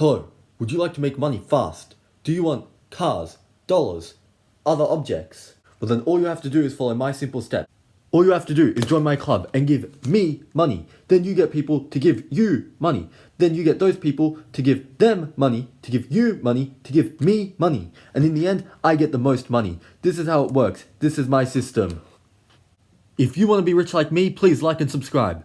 Hello, would you like to make money fast? Do you want cars, dollars, other objects? Well then all you have to do is follow my simple step. All you have to do is join my club and give me money. Then you get people to give you money. Then you get those people to give them money, to give you money, to give me money. And in the end, I get the most money. This is how it works. This is my system. If you want to be rich like me, please like and subscribe.